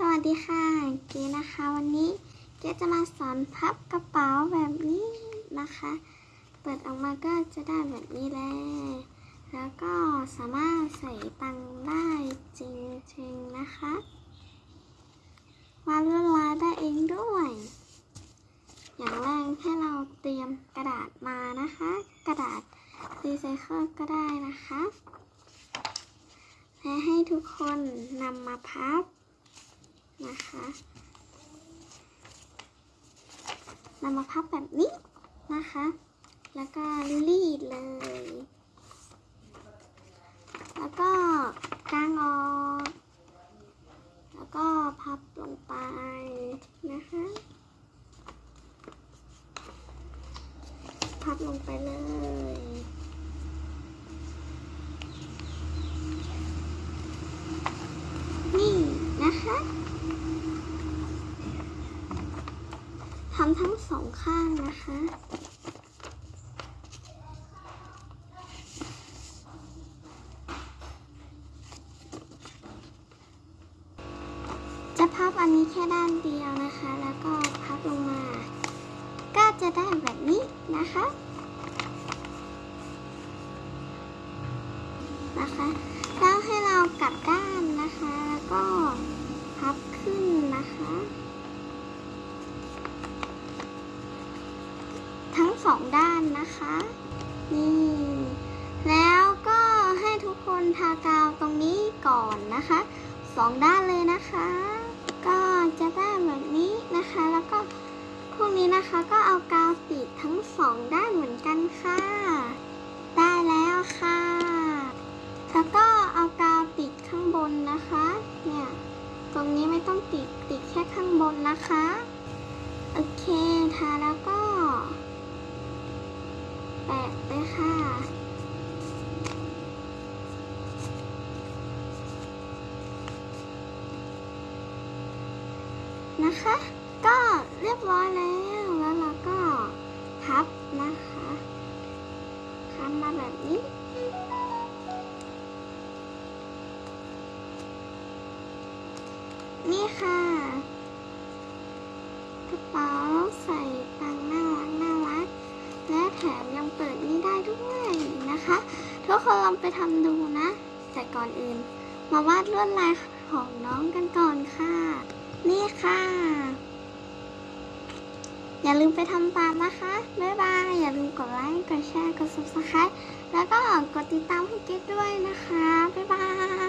สวัสดีค่ะ เก๋นะคะ วันนี้เก๋จะมาสอนพับกระเป๋าแบบนี้นะคะ เปิดออกมาก็จะได้แบบนี้เลยแล้วก็สามารถใส่ตังได้จริงๆนะคะวาดลวดลายได้เองด้วย อย่างแรกให้เราเตรียมกระดาษมานะคะ กระดาษรีไซเคิลก็ได้นะคะ และให้ทุกคนนำมาพับ นะคะนำมาพับแบบนี้นะคะ แล้วก็รีดเลย แล้วก็กางออก แล้วก็พับลงไปนะคะ พับลงไปเลยนี่นะคะ ทำทั้งสองข้างนะคะ จะพับอันนี้แค่ด้านเดียวนะคะ แล้วก็พับลงมา ก็จะได้แบบนี้นะคะ นะคะ องด้านนะคะ นี่ แล้วก็ให้ทุกคนทากาวตรงนี้ก่อนนะคะสองด้านเลยนะคะ ก็จะได้แบบนี้นะคะ แล้วก็พวกนี้นะคะก็เอากาวติดทั้งสองด้านเหมือนกันค่ะ ได้แล้วค่ะ แล้วก็เอากาวติดข้างบนนะคะ เนี่ย ตรงนี้ไม่ต้องติดติดแค่ข้างบนนะคะ โอเคทาแล้วก็ แปะไปค่ะ นะคะ ก็เรียบร้อยแล้วแล้วเราก็พับนะคะทำมาแบบนี้นี่ค่ะ กระเป๋าใส่ตัง คนลองไปทำดูนะ แต่ก่อนอื่น มาวาดลวดลายของน้องกันก่อนค่ะ นี่ค่ะ อย่าลืมไปทำตามนะคะ บ๊ายบาย อย่าลืมกดไลค์ กดแชร์ กด subscribe แล้วก็กดติดตามให้เกดด้วยนะคะ บ๊ายบาย